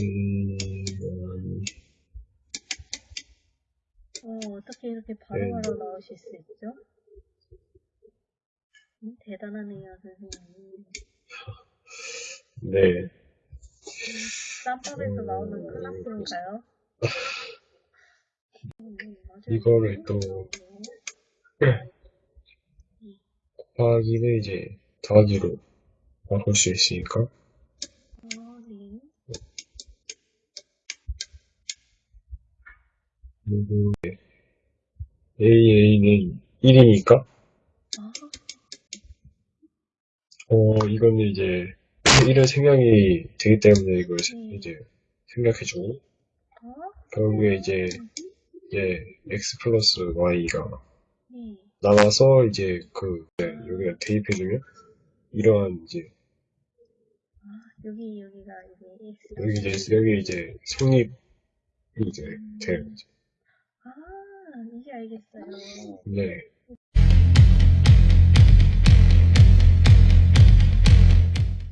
음, 어, 어떻게 이렇게 바로바로 나오실 수 있죠? 음, 대단하네요, 선생님. 네. 쌈밥에서 나오는 클라스인가요? 음. 이거를 또 곱하기는 이제 더하기로 바꿀 수 있으니까 아, 네. 그리고 AA는 1이니까 아, 어 이거는 이제 1은 생략이 되기 때문에 이걸 음. 이제 생략해주고 아, 결국에 이제 이제 x 플러스 y가 네. 나와서 이제 그 네, 여기가 대입해주면 이러한 이제 아, 여기, 여기가 X. 여기 이제 여기 이제 성립이 이제 돼요. 이제. 아, 이제 알겠어요. 네.